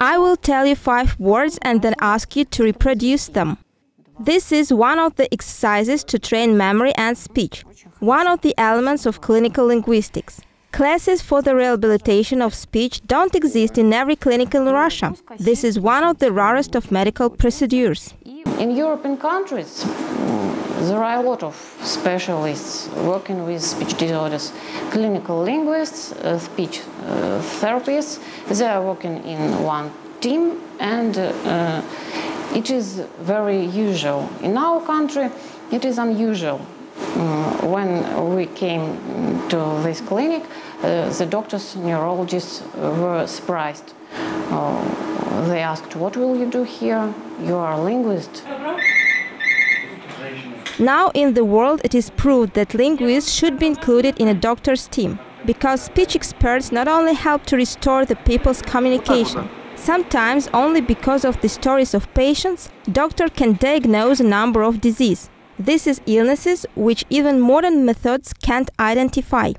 I will tell you five words and then ask you to reproduce them. This is one of the exercises to train memory and speech, one of the elements of clinical linguistics. Classes for the rehabilitation of speech don't exist in every clinic in Russia. This is one of the rarest of medical procedures. In European countries, there are a lot of specialists working with speech disorders. Clinical linguists, uh, speech uh, therapists, they are working in one team and uh, it is very usual. In our country, it is unusual. Mm, when we came to this clinic, uh, the doctors, neurologists were surprised. Uh, they asked, What will you do here? You are a linguist. Now, in the world, it is proved that linguists should be included in a doctor's team because speech experts not only help to restore the people's communication, sometimes only because of the stories of patients, doctor can diagnose a number of disease. This is illnesses which even modern methods can't identify.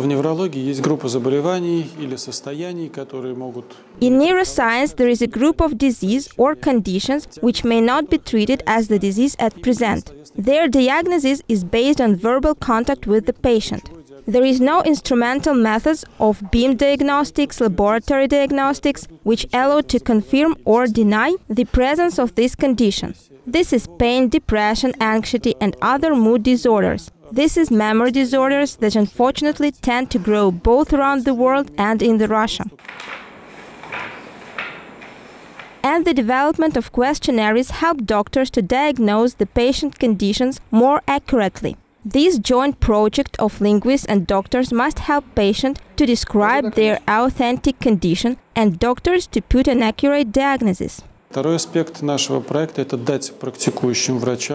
В неврологии есть группа заболеваний или состояний, которые могут In neuroscience, there is a group of disease or conditions which may not be treated as the disease at present. Their diagnosis is based on verbal contact with the patient. There is no instrumental methods of beam diagnostics, laboratory diagnostics, which allow to confirm or deny the presence of this condition. This is pain, depression, anxiety, and other mood disorders. This is memory disorders that unfortunately tend to grow both around the world and in the Russia. And the development of questionnaires help doctors to diagnose the patient conditions more accurately. This joint project of linguists and doctors must help patients to describe their authentic condition and doctors to put an accurate diagnosis.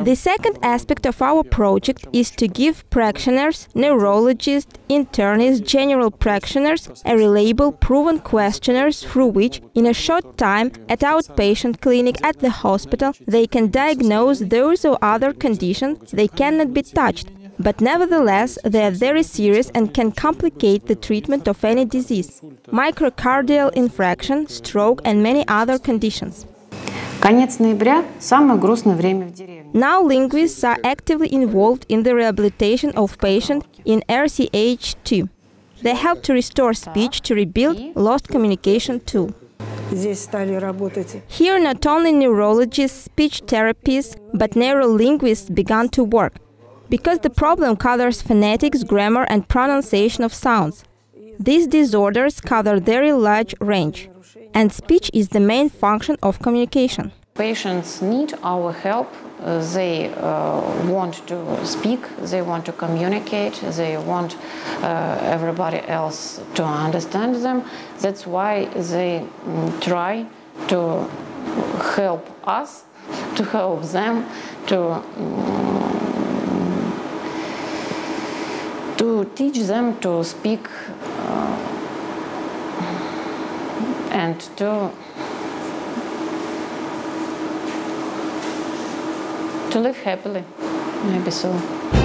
The second aspect of our project is to give practitioners, neurologists, internists, general practitioners a reliable, proven questionnaires through which, in a short time, at outpatient clinic at the hospital, they can diagnose those or other conditions they cannot be touched, but nevertheless they are very serious and can complicate the treatment of any disease, myocardial infarction, stroke and many other conditions. Конец ноября – самое грустное время в деревне. Now linguists are actively involved in the rehabilitation of patients in RCH2. They help to restore speech to rebuild lost communication too. Здесь стали работать Here not only neurologists, speech therapists, but neurolinguists began to work. Because the problem covers phonetics, grammar and pronunciation of sounds. These disorders cover a very large range. And speech is the main function of communication. Patients need our help. They uh, want to speak, they want to communicate, they want uh, everybody else to understand them. That's why they mm, try to help us, to help them, to mm, to teach them to speak uh, and to to live happily maybe so